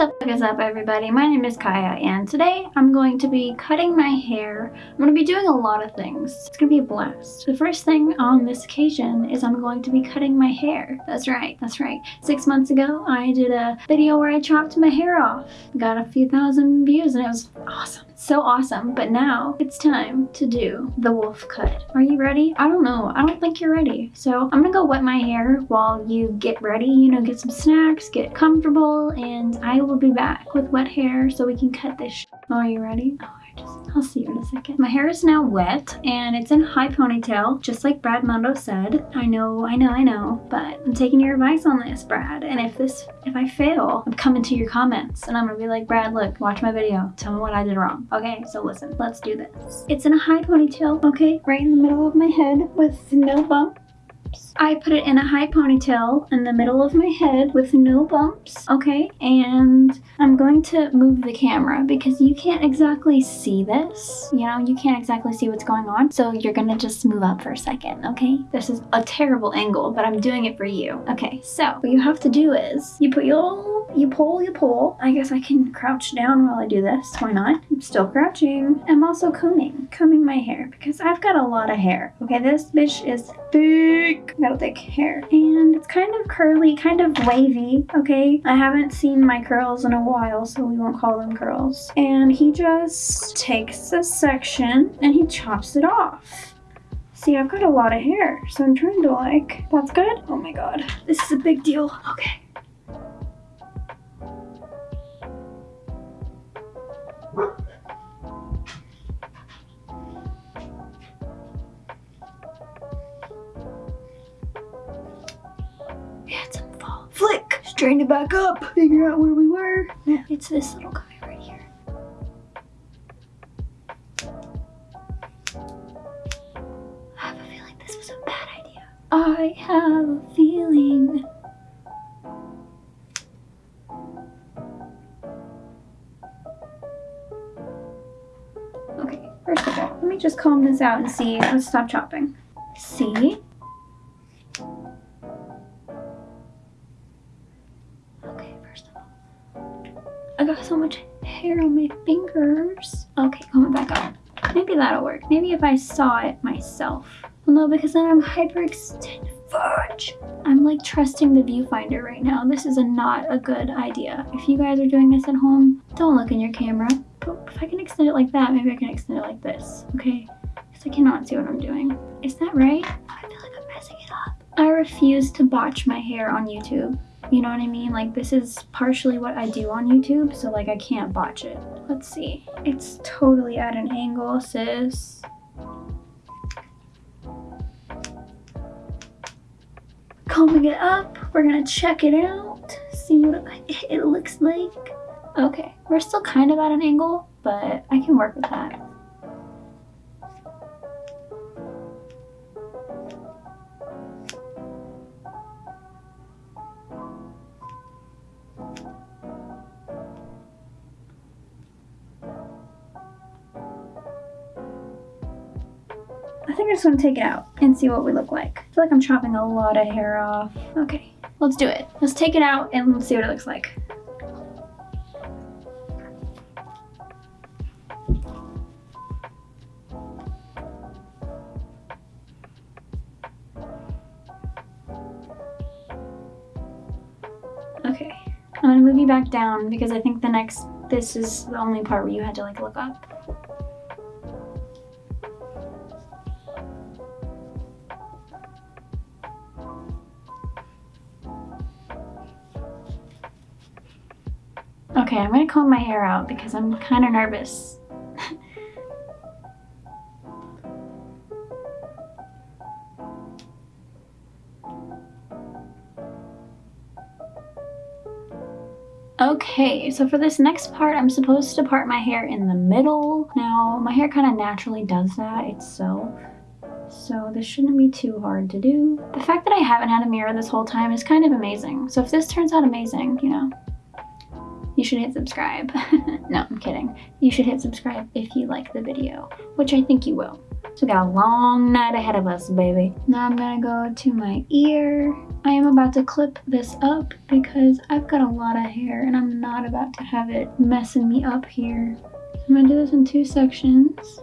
the fuck is up everybody? My name is Kaya and today I'm going to be cutting my hair. I'm going to be doing a lot of things. It's going to be a blast. The first thing on this occasion is I'm going to be cutting my hair. That's right, that's right. Six months ago I did a video where I chopped my hair off. Got a few thousand views and it was awesome so awesome. But now it's time to do the wolf cut. Are you ready? I don't know. I don't think you're ready. So I'm gonna go wet my hair while you get ready, you know, get some snacks, get comfortable, and I will be back with wet hair so we can cut this oh, Are you ready? Oh, just, I'll see you in a second. My hair is now wet and it's in high ponytail, just like Brad Mondo said. I know, I know, I know, but I'm taking your advice on this, Brad. And if this, if I fail, I'm coming to your comments and I'm gonna be like, Brad, look, watch my video. Tell me what I did wrong. Okay, so listen, let's do this. It's in a high ponytail, okay, right in the middle of my head with no bump I put it in a high ponytail in the middle of my head with no bumps, okay? And I'm going to move the camera because you can't exactly see this. You know, you can't exactly see what's going on. So you're gonna just move up for a second, okay? This is a terrible angle, but I'm doing it for you. Okay, so what you have to do is you put your, you pull, you pull. I guess I can crouch down while I do this. Why not? I'm still crouching. I'm also combing, combing my hair because I've got a lot of hair. Okay, this bitch is thick. Thick hair and it's kind of curly, kind of wavy, okay? I haven't seen my curls in a while, so we won't call them curls. And he just takes a section and he chops it off. See, I've got a lot of hair, so I'm trying to like, that's good? Oh my god, this is a big deal. Okay. Back up, figure out where we were. Yeah, it's this little guy right here. I have a feeling this was a bad idea. I have a feeling. Okay, first of all, let me just comb this out and see. Let's stop chopping. See? Okay, coming back up. Maybe that'll work. Maybe if I saw it myself. Well, no, because then I'm hyperextended. Fudge. I'm like trusting the viewfinder right now. This is a not a good idea. If you guys are doing this at home, don't look in your camera. But if I can extend it like that, maybe I can extend it like this, okay? Because I cannot see what I'm doing. Is that right? Oh, I feel like I'm messing it up. I refuse to botch my hair on YouTube. You know what I mean? Like this is partially what I do on YouTube, so like I can't botch it. Let's see. It's totally at an angle, sis. Combing it up, we're gonna check it out, see what it looks like. Okay, we're still kind of at an angle, but I can work with that. I just to take it out and see what we look like. I feel like I'm chopping a lot of hair off. Okay, let's do it. Let's take it out and let's see what it looks like. Okay, I'm gonna move you back down because I think the next, this is the only part where you had to like look up. Okay, I'm gonna comb my hair out because I'm kind of nervous. Okay, so for this next part, I'm supposed to part my hair in the middle. Now, my hair kind of naturally does that itself, so this shouldn't be too hard to do. The fact that I haven't had a mirror this whole time is kind of amazing. So if this turns out amazing, you know, you should hit subscribe. no, I'm kidding. You should hit subscribe if you like the video, which I think you will. So we got a long night ahead of us, baby. Now I'm gonna go to my ear. I am about to clip this up because I've got a lot of hair and I'm not about to have it messing me up here. I'm gonna do this in two sections.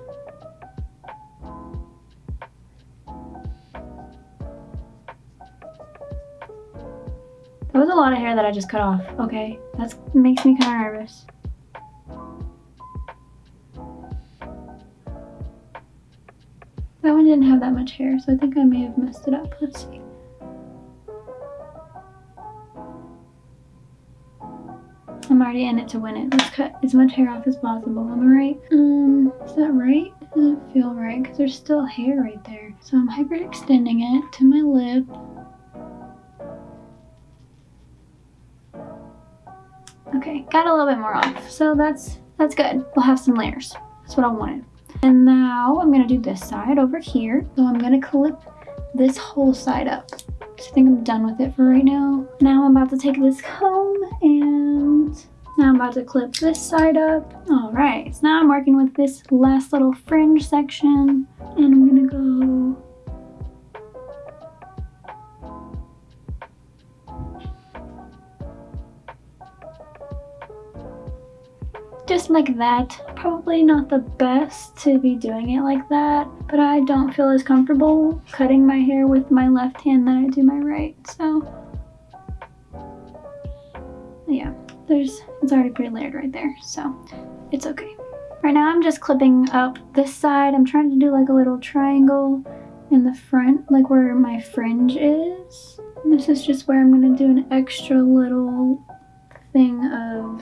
That was a lot of hair that I just cut off, okay? That makes me kind of nervous. That one didn't have that much hair, so I think I may have messed it up. Let's see. I'm already in it to win it. Let's cut as much hair off as possible. Am I right? Um, is that right? Doesn't feel right because there's still hair right there. So I'm hyperextending it to my lip. More off. So that's that's good. We'll have some layers. That's what I wanted. And now I'm gonna do this side over here. So I'm gonna clip this whole side up. So I think I'm done with it for right now. Now I'm about to take this comb and now I'm about to clip this side up. All right, so now I'm working with this last little fringe section like that. Probably not the best to be doing it like that, but I don't feel as comfortable cutting my hair with my left hand than I do my right, so yeah, there's, it's already pretty layered right there, so it's okay. Right now I'm just clipping up this side. I'm trying to do like a little triangle in the front, like where my fringe is. And this is just where I'm gonna do an extra little thing of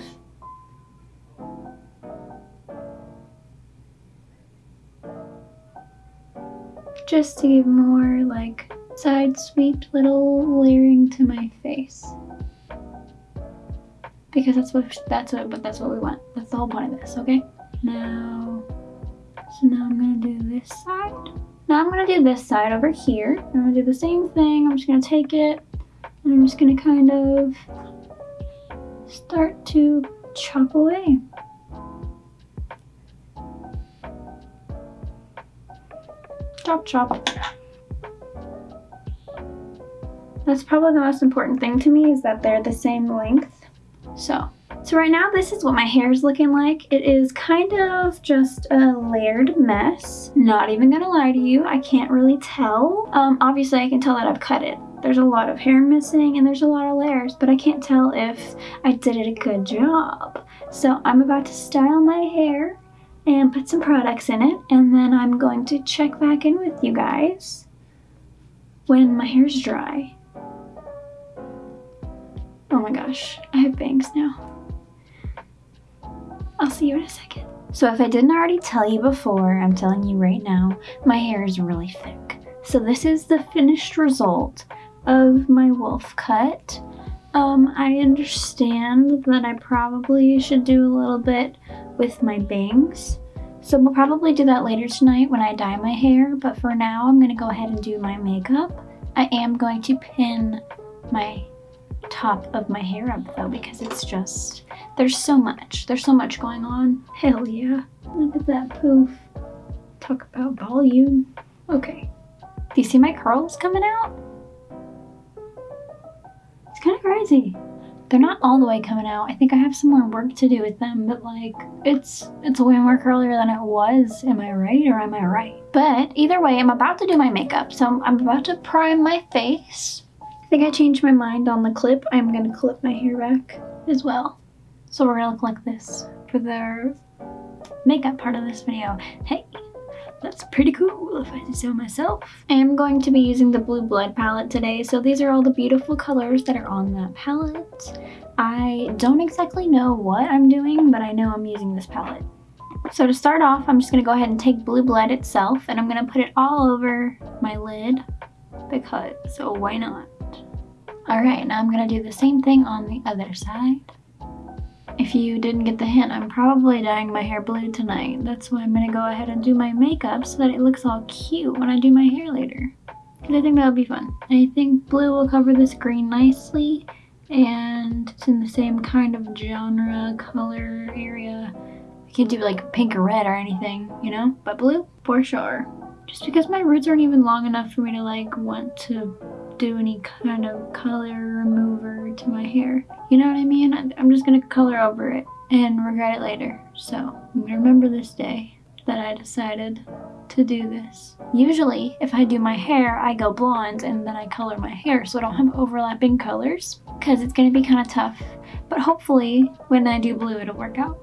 just to give more like side sweep little layering to my face. Because that's what that's what but that's what we want. That's the whole point of this okay? Now so now i'm gonna do this side. Now i'm gonna do this side over here. I'm gonna do the same thing. I'm just gonna take it and i'm just gonna kind of start to chop away Chop chop. That's probably the most important thing to me is that they're the same length. So, so right now this is what my hair is looking like. It is kind of just a layered mess. Not even gonna lie to you, I can't really tell. Um, obviously I can tell that I've cut it. There's a lot of hair missing and there's a lot of layers, but I can't tell if I did it a good job. So I'm about to style my hair and put some products in it and then I'm going to check back in with you guys when my hair's dry. Oh my gosh, I have bangs now. I'll see you in a second. So if I didn't already tell you before, I'm telling you right now, my hair is really thick. So this is the finished result of my wolf cut. Um, I understand that I probably should do a little bit with my bangs. So we'll probably do that later tonight when I dye my hair, but for now I'm gonna go ahead and do my makeup. I am going to pin my top of my hair up though because it's just, there's so much. There's so much going on. Hell yeah. Look at that poof. Talk about volume. Okay. Do you see my curls coming out? Kind of crazy. They're not all the way coming out. I think I have some more work to do with them, but like, it's it's way more curlier than it was. Am I right or am I right? But either way, I'm about to do my makeup. So I'm about to prime my face. I think I changed my mind on the clip. I'm gonna clip my hair back as well. So we're gonna look like this for the makeup part of this video. Hey, that's pretty cool if I say so myself. I am going to be using the Blue Blood palette today, so these are all the beautiful colors that are on that palette. I don't exactly know what I'm doing, but I know I'm using this palette. So to start off, I'm just going to go ahead and take Blue Blood itself, and I'm going to put it all over my lid, because, so why not? Alright, now I'm going to do the same thing on the other side. If you didn't get the hint, I'm probably dyeing my hair blue tonight. That's why I'm gonna go ahead and do my makeup so that it looks all cute when I do my hair later. Because I think that'll be fun. I think blue will cover this green nicely and it's in the same kind of genre, color area. I can't do like pink or red or anything, you know? But blue, for sure. Just because my roots aren't even long enough for me to like want to do any kind of color remover to my hair. You know what I mean? I'm just gonna color over it and regret it later. So I'm gonna remember this day that I decided to do this. Usually, if I do my hair, I go blonde and then I color my hair so I don't have overlapping colors because it's gonna be kind of tough. But hopefully, when I do blue, it'll work out.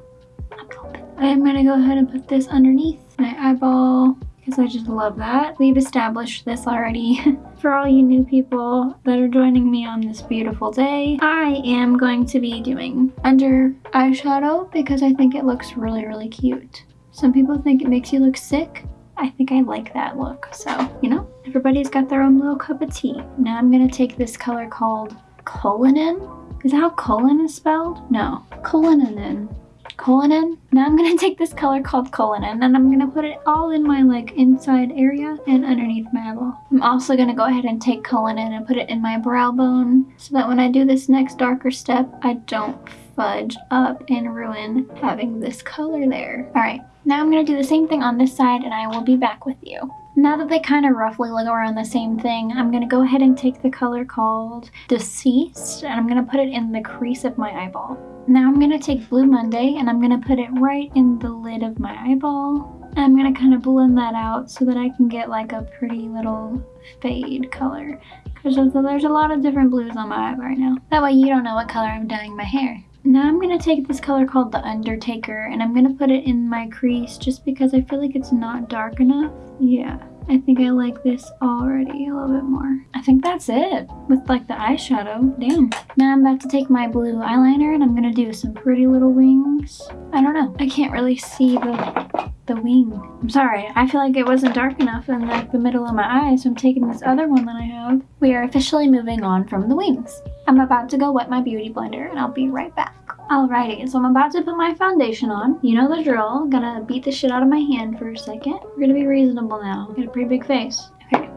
I'm gonna go ahead and put this underneath my eyeball because I just love that. We've established this already. For all you new people that are joining me on this beautiful day, I am going to be doing under eyeshadow because I think it looks really, really cute. Some people think it makes you look sick. I think I like that look. So, you know, everybody's got their own little cup of tea. Now I'm gonna take this color called Cullinan. Is that how colon is spelled? No, Cullinan. Cullinan. Now I'm gonna take this color called Cullinan and I'm gonna put it all in my like inside area and underneath my eyeball. I'm also gonna go ahead and take Cullinan and put it in my brow bone so that when I do this next darker step, I don't fudge up and ruin having this color there. All right, now I'm gonna do the same thing on this side and I will be back with you. Now that they kind of roughly look around the same thing, I'm going to go ahead and take the color called Deceased and I'm going to put it in the crease of my eyeball. Now I'm going to take Blue Monday and I'm going to put it right in the lid of my eyeball. And I'm going to kind of blend that out so that I can get like a pretty little fade color. Because there's a lot of different blues on my eye right now. That way you don't know what color I'm dyeing my hair. Now I'm going to take this color called The Undertaker and I'm going to put it in my crease just because I feel like it's not dark enough. Yeah, I think I like this already a little bit more. I think that's it with like the eyeshadow. Damn. Now I'm about to take my blue eyeliner and I'm going to do some pretty little wings. I don't know. I can't really see the the wing. I'm sorry, I feel like it wasn't dark enough in like the middle of my eye, so I'm taking this other one that I have. We are officially moving on from the wings. I'm about to go wet my beauty blender and I'll be right back. Alrighty, so I'm about to put my foundation on. You know the drill. Gonna beat the shit out of my hand for a second. We're gonna be reasonable now. Got a pretty big face. Okay,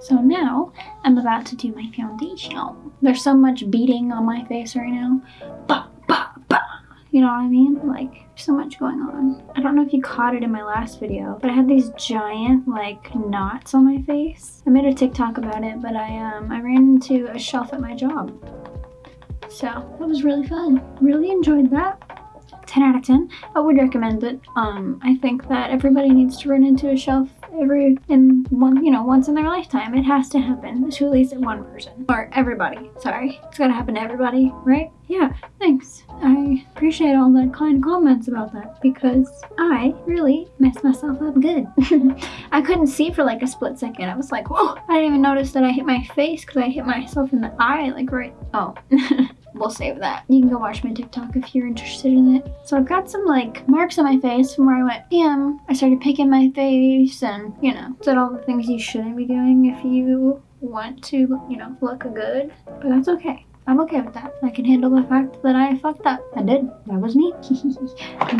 so now I'm about to do my foundation. There's so much beating on my face right now. Bah, bah, bah. You know what I mean? Like, so much going on. I don't know if you caught it in my last video, but I had these giant like knots on my face. I made a TikTok about it, but I um I ran into a shelf at my job. So that was really fun. Really enjoyed that. 10 out of 10. I would recommend it. Um, I think that everybody needs to run into a shelf every in one you know once in their lifetime. It has to happen to at least one person. Or everybody sorry. It's gotta happen to everybody right? Yeah thanks. I appreciate all the kind comments about that because i really messed myself up good. I couldn't see for like a split second. I was like whoa. I didn't even notice that i hit my face because i hit myself in the eye like right oh we'll save that. You can go watch my TikTok if you're interested in it. So I've got some like marks on my face from where I went bam. I started picking my face and you know, did all the things you shouldn't be doing if you want to, you know, look good. But that's okay. I'm okay with that. I can handle the fact that I fucked up. I did. That was me.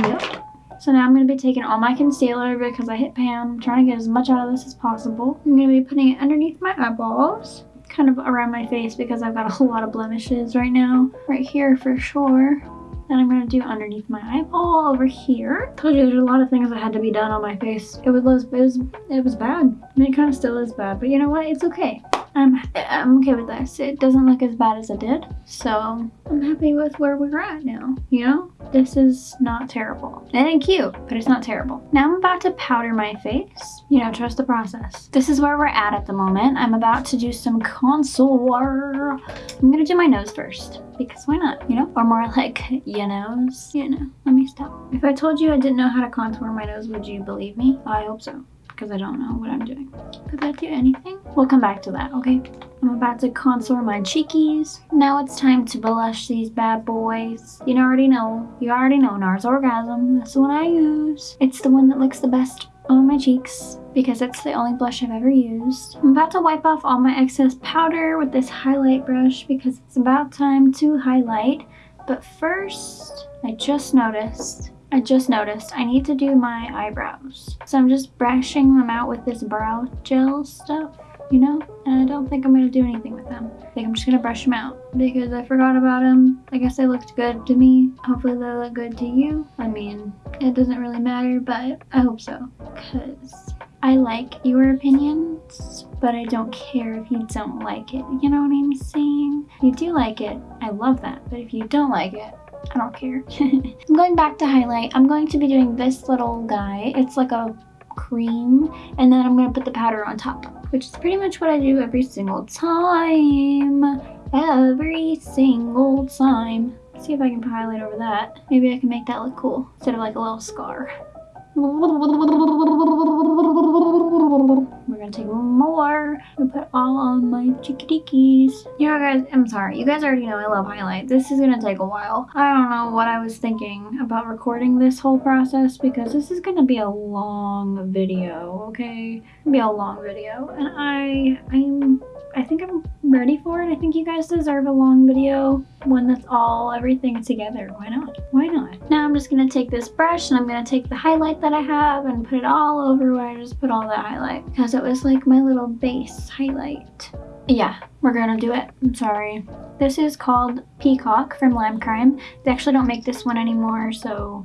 yep. So now I'm going to be taking all my concealer because I hit pan. I'm trying to get as much out of this as possible. I'm going to be putting it underneath my eyeballs kind of around my face because I've got a whole lot of blemishes right now. Right here for sure. Then I'm gonna do underneath my eyeball over here. Told you there's a lot of things that had to be done on my face. It was, it was, it was bad. I mean, it kind of still is bad, but you know what? It's okay. I'm, I'm okay with this. It doesn't look as bad as it did. So I'm happy with where we're at now, you know? This is not terrible. It ain't cute, but it's not terrible. Now I'm about to powder my face. You know, trust the process. This is where we're at at the moment. I'm about to do some contour. I'm gonna do my nose first because why not, you know? Or more like, your nose, you know. Let me stop. If I told you I didn't know how to contour my nose, would you believe me? I hope so because I don't know what I'm doing. Could that do anything? We'll come back to that, okay? I'm about to contour my cheekies. Now it's time to blush these bad boys. You already know, you already know NARS Orgasm. That's the one I use. It's the one that looks the best on my cheeks because it's the only blush I've ever used. I'm about to wipe off all my excess powder with this highlight brush because it's about time to highlight. But first, I just noticed I just noticed I need to do my eyebrows. So I'm just brushing them out with this brow gel stuff, you know? And I don't think I'm going to do anything with them. I think I'm just going to brush them out because I forgot about them. I guess they looked good to me. Hopefully they look good to you. I mean, it doesn't really matter, but I hope so. Because I like your opinions, but I don't care if you don't like it. You know what I'm saying? If you do like it, I love that. But if you don't like it, I don't care. I'm going back to highlight. I'm going to be doing this little guy. It's like a cream and then I'm going to put the powder on top which is pretty much what I do every single time every single time Let's see if I can highlight over that maybe I can make that look cool instead of like a little scar more and put all on my chickitikis. You know guys, I'm sorry. You guys already know I love highlight. This is gonna take a while. I don't know what I was thinking about recording this whole process because this is gonna be a long video, okay? It'll be a long video. And I, I'm I think I'm ready for it. I think you guys deserve a long video, one that's all everything together. Why not? Why not? Now I'm just gonna take this brush and I'm gonna take the highlight that I have and put it all over where I just put all that highlight because it was like my little base highlight. Yeah, we're gonna do it. I'm sorry. This is called Peacock from Lime Crime. They actually don't make this one anymore, so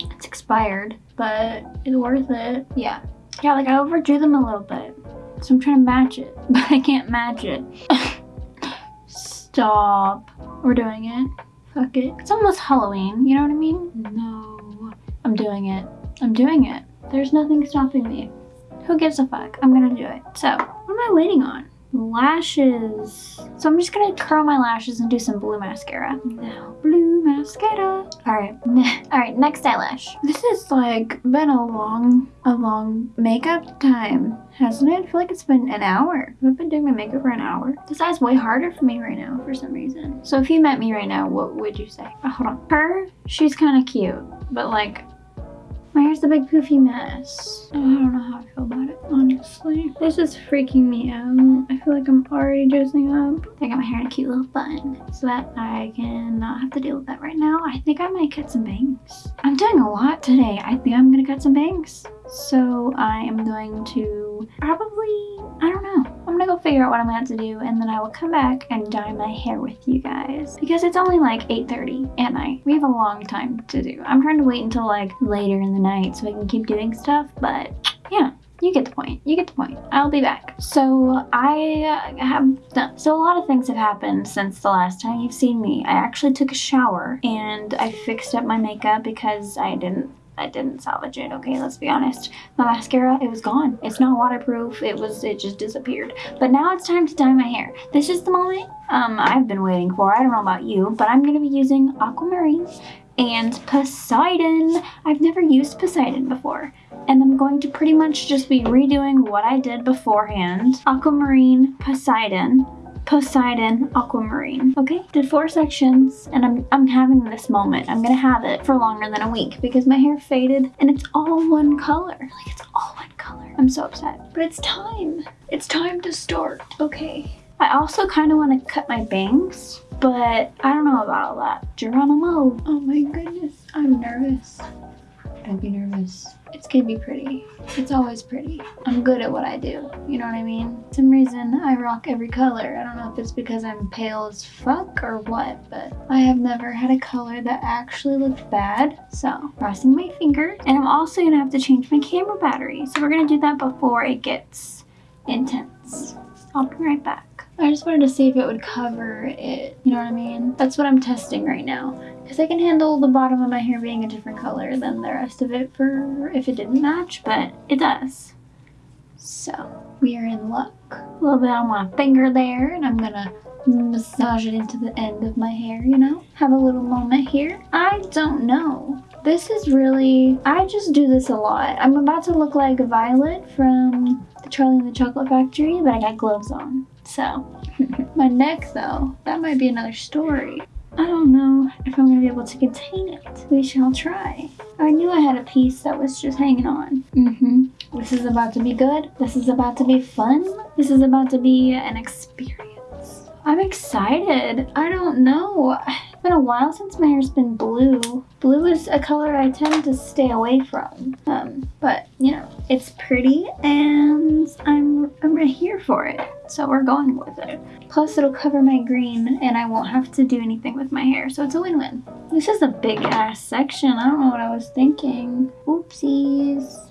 it's expired, but it's worth it. Yeah. Yeah, like I overdrew them a little bit. So I'm trying to match it, but I can't match it. Stop. We're doing it. Fuck it. It's almost Halloween, you know what I mean? No. I'm doing it. I'm doing it. There's nothing stopping me. Who gives a fuck? I'm gonna do it. So, what am I waiting on? lashes. So I'm just gonna curl my lashes and do some blue mascara. Now, blue mascara. All right, all right, next eyelash. This has like been a long, a long makeup time, hasn't it? I feel like it's been an hour. I've been doing my makeup for an hour. This eye's way harder for me right now for some reason. So if you met me right now, what would you say? Oh, hold on. Her, she's kind of cute, but like my hair's a big poofy mess. I don't know how I feel about it, honestly. This is freaking me out. I feel like I'm already dressing up. I got my hair in a cute little bun so that I can not have to deal with that right now. I think I might cut some bangs. I'm doing a lot today. I think I'm gonna cut some bangs. So I am going to probably, I don't know. I'm gonna go figure out what I'm gonna have to do and then I will come back and dye my hair with you guys. Because it's only like 8.30 at night. We have a long time to do. I'm trying to wait until like later in the night so I can keep doing stuff, but yeah you get the point. You get the point. I'll be back. So I have done, so a lot of things have happened since the last time you've seen me. I actually took a shower and I fixed up my makeup because I didn't I didn't salvage it, okay, let's be honest. My mascara, it was gone. It's not waterproof, it was, it just disappeared. But now it's time to dye my hair. This is the moment um, I've been waiting for. I don't know about you, but I'm gonna be using Aquamarine and Poseidon. I've never used Poseidon before. And I'm going to pretty much just be redoing what I did beforehand. Aquamarine, Poseidon, Poseidon Aquamarine. Okay, did four sections and I'm, I'm having this moment. I'm gonna have it for longer than a week because my hair faded and it's all one color. Like it's all one color. I'm so upset. But it's time. It's time to start. Okay. I also kind of want to cut my bangs, but I don't know about all that. Geronimo. Oh my goodness. I'm nervous. Don't be nervous. It's gonna be pretty. It's always pretty. I'm good at what I do. You know what I mean? For some reason, I rock every color. I don't know if it's because I'm pale as fuck or what, but I have never had a color that actually looked bad. So, crossing my fingers. And I'm also gonna have to change my camera battery. So we're gonna do that before it gets intense. I'll be right back. I just wanted to see if it would cover it, you know what I mean? That's what I'm testing right now. Because I can handle the bottom of my hair being a different color than the rest of it for if it didn't match, but it does. So, we are in luck. A little bit on my finger there, and I'm gonna massage it into the end of my hair, you know? Have a little moment here. I don't know. This is really, I just do this a lot. I'm about to look like Violet from the Charlie and the Chocolate Factory, but I got gloves on. So, my neck though, that might be another story. I don't know if I'm gonna be able to contain it. We shall try. I knew I had a piece that was just hanging on. Mm-hmm. This is about to be good. This is about to be fun. This is about to be an experience. I'm excited. I don't know. It's been a while since my hair's been blue. Blue is a color I tend to stay away from. Um, but, you know, it's pretty and I'm, I'm here for it. So we're going with it. Plus it'll cover my green and I won't have to do anything with my hair. So it's a win-win. This is a big ass section. I don't know what I was thinking. Oopsies.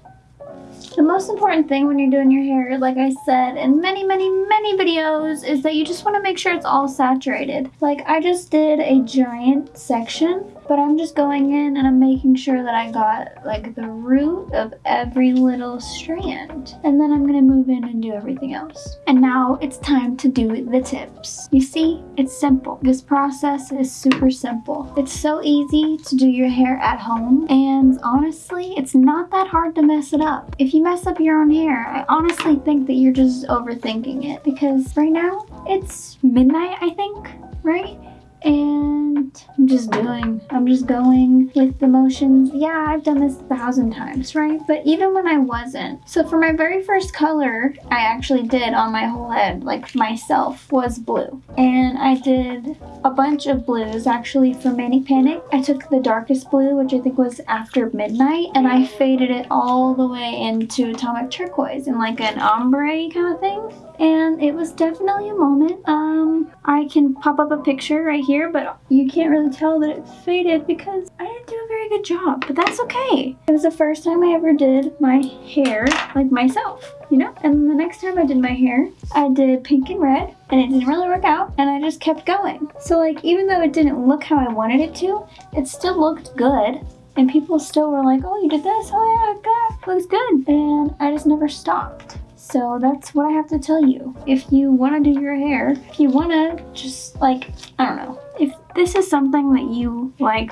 The most important thing when you're doing your hair, like I said in many, many, many videos, is that you just want to make sure it's all saturated. Like I just did a giant section but I'm just going in and I'm making sure that I got like the root of every little strand. And then I'm gonna move in and do everything else. And now it's time to do the tips. You see, it's simple. This process is super simple. It's so easy to do your hair at home and honestly, it's not that hard to mess it up. If you mess up your own hair, I honestly think that you're just overthinking it because right now it's midnight, I think, right? and I'm just doing, I'm just going with the motions. Yeah, I've done this a thousand times, right? But even when I wasn't. So for my very first color, I actually did on my whole head, like myself, was blue. And I did a bunch of blues actually for Manic Panic. I took the darkest blue, which I think was after midnight, and I faded it all the way into Atomic Turquoise in like an ombre kind of thing and it was definitely a moment. Um, I can pop up a picture right here, but you can't really tell that it faded because I didn't do a very good job, but that's okay. It was the first time I ever did my hair like myself, you know? And the next time I did my hair, I did pink and red and it didn't really work out and I just kept going. So like, even though it didn't look how I wanted it to, it still looked good and people still were like, oh, you did this? Oh yeah, God, looks good. And I just never stopped. So that's what I have to tell you. If you want to do your hair, if you want to just like, I don't know, if this is something that you like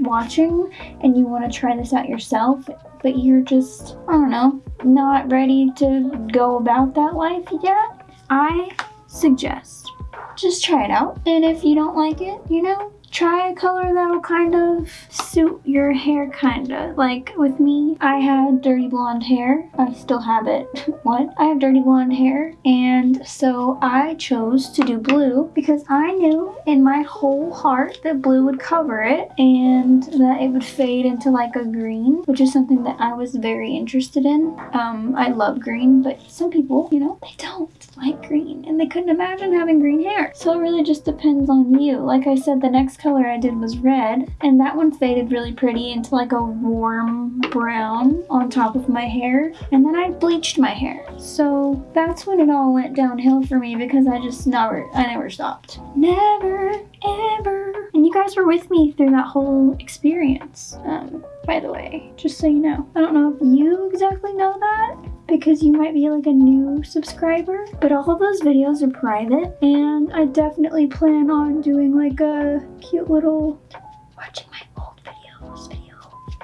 watching and you want to try this out yourself, but you're just, I don't know, not ready to go about that life yet, I suggest just try it out. And if you don't like it, you know, try a color that'll kind of suit your hair kinda. Like with me, I had dirty blonde hair. I still have it. what? I have dirty blonde hair and so I chose to do blue because I knew in my whole heart that blue would cover it and that it would fade into like a green, which is something that I was very interested in. Um, I love green, but some people, you know, they don't and they couldn't imagine having green hair. So it really just depends on you. Like I said, the next color I did was red and that one faded really pretty into like a warm brown on top of my hair and then I bleached my hair. So that's when it all went downhill for me because I just never, I never stopped. Never, ever. And you guys were with me through that whole experience, um, by the way, just so you know. I don't know if you exactly know that, because you might be like a new subscriber. But all of those videos are private and I definitely plan on doing like a cute little watching my old videos video.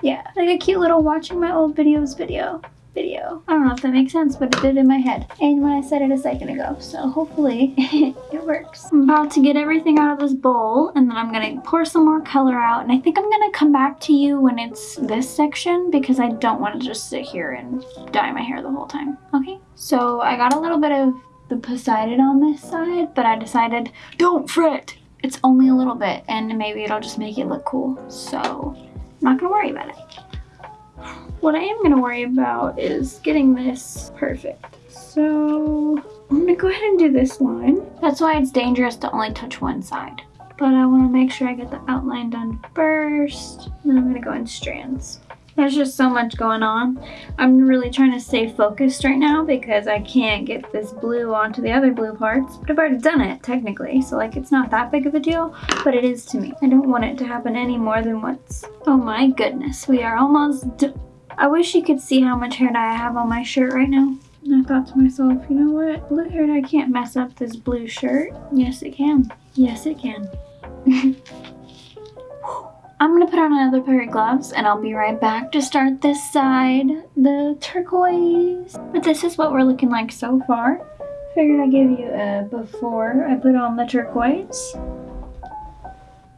Yeah, like a cute little watching my old videos video video. I don't know if that makes sense, but it did in my head. And when I said it a second ago, so hopefully it works. I'm about to get everything out of this bowl and then I'm gonna pour some more color out. And I think I'm gonna come back to you when it's this section because I don't want to just sit here and dye my hair the whole time, okay? So I got a little bit of the Poseidon on this side, but I decided, don't fret, it's only a little bit and maybe it'll just make it look cool. So I'm not gonna worry about it. What I am going to worry about is getting this perfect. So I'm going to go ahead and do this line. That's why it's dangerous to only touch one side. But I want to make sure I get the outline done first. Then I'm going to go in strands. There's just so much going on. I'm really trying to stay focused right now because I can't get this blue onto the other blue parts. But I've already done it, technically. So, like, it's not that big of a deal. But it is to me. I don't want it to happen any more than once. Oh my goodness. We are almost. I wish you could see how much hair dye I have on my shirt right now. And I thought to myself, you know what? Blue hair dye can't mess up this blue shirt. Yes, it can. Yes, it can. I'm gonna put on another pair of gloves and I'll be right back to start this side, the turquoise. But this is what we're looking like so far. Figured I'd give you a before I put on the turquoise.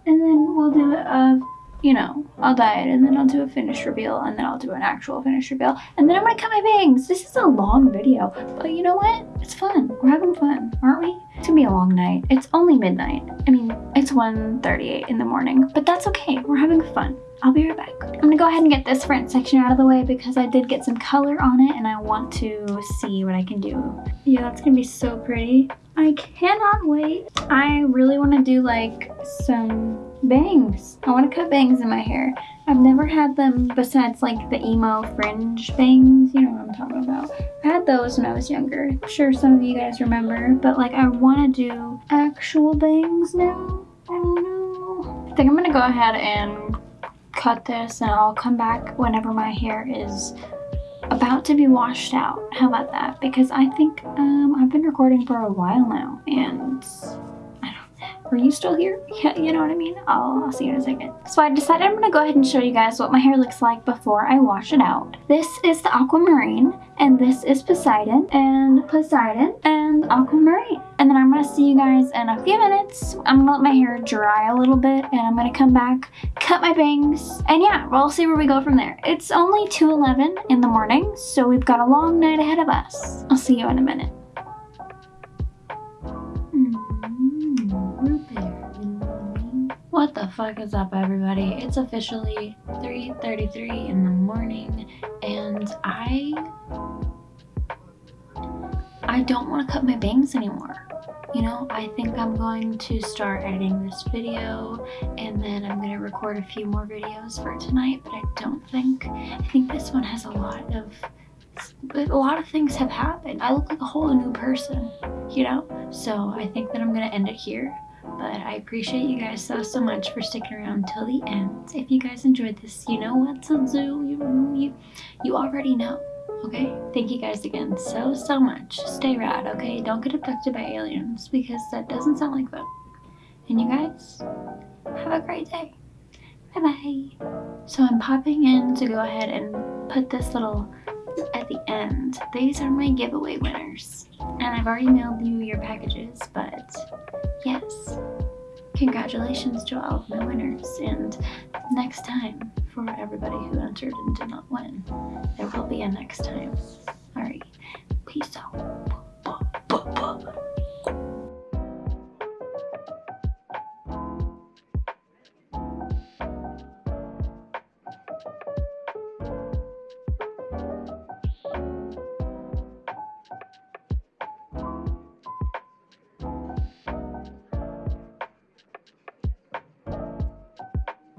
And then we'll do a you know, I'll dye it and then I'll do a finish reveal and then I'll do an actual finish reveal and then I'm gonna cut my bangs. This is a long video, but you know what? It's fun. We're having fun, aren't we? It's gonna be a long night. It's only midnight. I mean, it's 1.38 in the morning, but that's okay. We're having fun. I'll be right back. I'm gonna go ahead and get this front section out of the way because I did get some color on it and I want to see what I can do. Yeah, that's gonna be so pretty. I cannot wait. I really wanna do like some bangs. I want to cut bangs in my hair. I've never had them besides like the emo fringe bangs. You know what I'm talking about. I had those when I was younger. I'm sure some of you guys remember. But like I want to do actual bangs now. I don't know. I think I'm going to go ahead and cut this and I'll come back whenever my hair is about to be washed out. How about that? Because I think um, I've been recording for a while now and are you still here? Yeah, you know what I mean? I'll, I'll see you in a second. So I decided I'm gonna go ahead and show you guys what my hair looks like before I wash it out. This is the aquamarine, and this is Poseidon, and Poseidon, and aquamarine. And then I'm gonna see you guys in a few minutes. I'm gonna let my hair dry a little bit, and I'm gonna come back, cut my bangs, and yeah, we'll see where we go from there. It's only 2.11 in the morning, so we've got a long night ahead of us. I'll see you in a minute. What the fuck is up everybody? It's officially 3.33 in the morning and I... I don't want to cut my bangs anymore. You know, I think I'm going to start editing this video and then I'm going to record a few more videos for tonight, but I don't think, I think this one has a lot of, a lot of things have happened. I look like a whole new person, you know? So I think that I'm going to end it here but I appreciate you guys so, so much for sticking around till the end. If you guys enjoyed this, you know what to do. You, you, you already know, okay? Thank you guys again so, so much. Stay rad, okay? Don't get abducted by aliens because that doesn't sound like fun. And you guys, have a great day. Bye-bye. So I'm popping in to go ahead and put this little at the end. These are my giveaway winners. And I've already mailed you your packages, but yes. Congratulations to all of my winners, and next time for everybody who entered and did not win. There will be a next time. Alright, peace out.